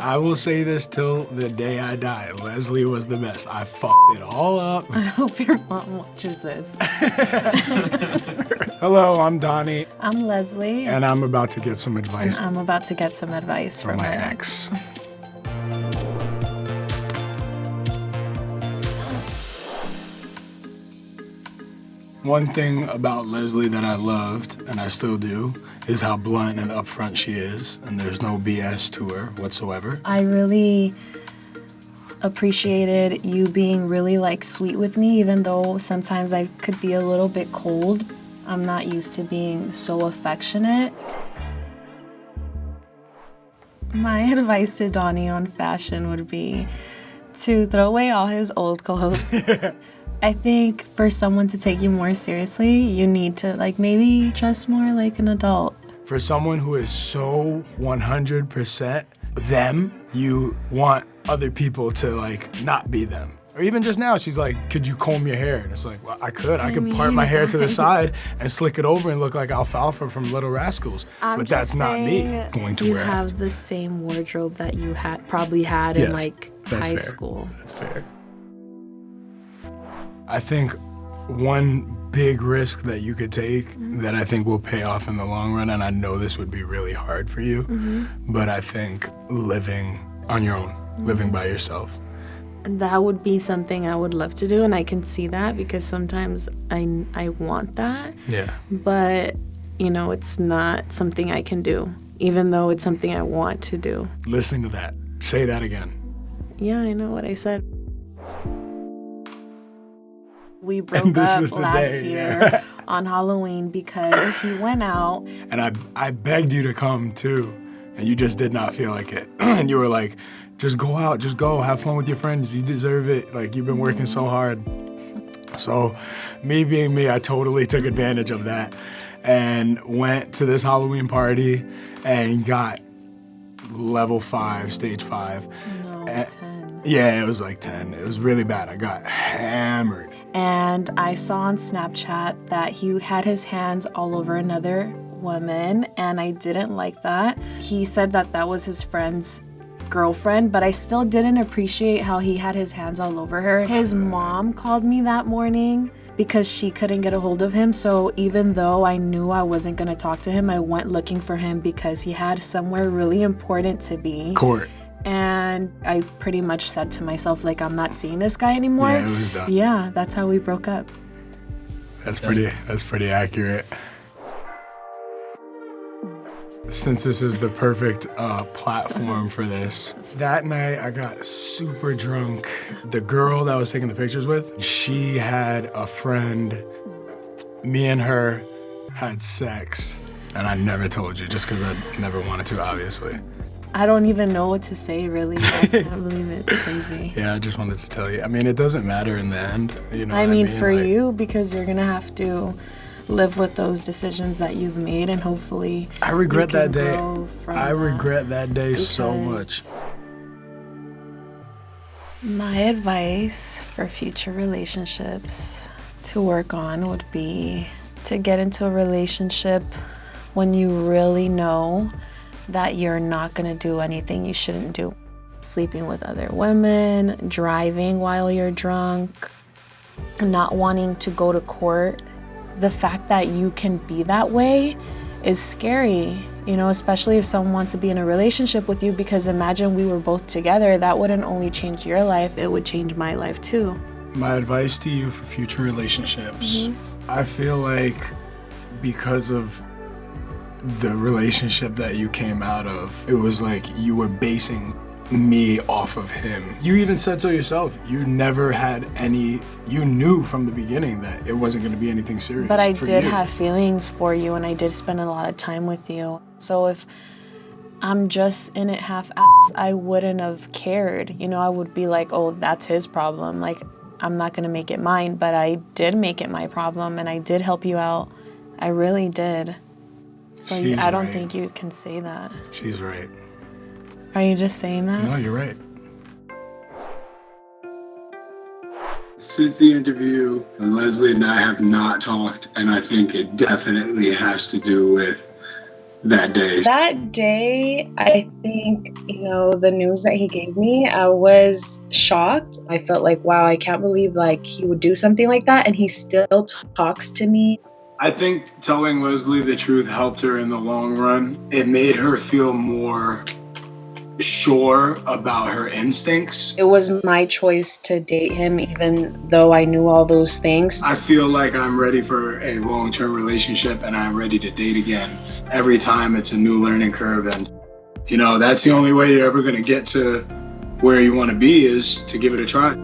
I will say this till the day I die. Leslie was the best. I fucked it all up. I hope your mom watches this. Hello, I'm Donnie, I'm Leslie. and I'm about to get some advice I'm about to get some advice from from my ex. One thing about Leslie that I loved, and I still do, is how blunt and upfront she is, and there's no BS to her whatsoever. I really appreciated you being really like sweet with me, even though sometimes I could be a little bit cold. I'm not used to being so affectionate. My advice to Donnie on fashion would be to throw away all his old clothes. I think for someone to take you more seriously, you need to like maybe dress more like an adult. For someone who is so 100% them, you want other people to like not be them. Or even just now, she's like, could you comb your hair? And it's like, well, I could. I, I could part my hair to the side and slick it over and look like Alfalfa from Little Rascals. I'm but that's not me going to you wear it. have the same wardrobe that you had probably had in Yes, like that's high fair. school. That's fair. I think one big risk that you could take Mm-hmm. that I think will pay off in the long run, and I know this would be really hard for you, Mm-hmm. but I think living on your own, living by yourself. That would be something I would love to do, and I can see that because sometimes I I want that, Yeah. but you know it's not something I can do, even though it's something I want to do. Listen to that. Say that again. Yeah, I know what I said. We broke up last day, year on Halloween because he went out And I, I begged you to come too, and you just did not feel like it. and you were like, just go out, just go, have fun with your friends. You deserve it. Like, you've been working so mm-hmm. hard. So, me being me, I totally took advantage of that and went to this Halloween party and got level five, stage five. no ten. Yeah, it was like 10. It was really bad. I got hammered. And I saw on Snapchat that he had his hands all over another woman, and I didn't like that. He said that that was his friend's girlfriend, but I still didn't appreciate how he had his hands all over her. His mom called me that morning because she couldn't get a hold of him. So even though I knew I wasn't going to talk to him, I went looking for him because he had somewhere really important to be. Court. And I pretty much said to myself, like, I'm not seeing this guy anymore. Yeah, it was done. Yeah, that's how we broke up. That's pretty. That's pretty accurate. Since this is the perfect uh, platform for this, that night I got super drunk. The girl that I was taking the pictures with, she had a friend. Me and her had sex, and I never told you just because I never wanted to, obviously. I don't even know what to say, really. I can't believe it. It's crazy. Yeah, I just wanted to tell you. I mean, it doesn't matter in the end, you know. I what mean, for Like- you, because you're going to have to live with those decisions that you've made, and hopefully. I regret that day. I regret that day so much. My advice for future relationships to work on would be to get into a relationship when you really know that you're not going to do anything you shouldn't do. Sleeping with other women, driving while you're drunk, not wanting to go to court. The fact that you can be that way is scary, you know, especially if someone wants to be in a relationship with you because imagine we were both together, that wouldn't only change your life, it would change my life too. My advice to you for future relationships mm-hmm. I feel like because of the relationship that you came out of, it was like you were basing me off of him. You even said so yourself. You never had any, you knew from the beginning that it wasn't going to be anything serious. But I for did you. have feelings for you and I did spend a lot of time with you. So if I'm just in it half ass, I wouldn't have cared. You know, I would be like, oh, that's his problem. Like, I'm not gonna make it mine. But I did make it my problem and I did help you out. I really did. So you, I don't right. think you can say that. She's right. Are you just saying that? No, you're right. Since the interview, Leslie and I have not talked, and I think it definitely has to do with that day? That day, I think, you know, the news that he gave me, I was shocked. I felt like, wow, I can't believe like he would do something like that and he still talks to me. I think telling Leslie the truth helped her in the long run. It made her feel more sure about her instincts. It was my choice to date him, even though I knew all those things. I feel like I'm ready for a long term relationship and I'm ready to date again. Every time it's a new learning curve. And, you know, that's the only way you're ever going to get to where you want to be is to give it a try.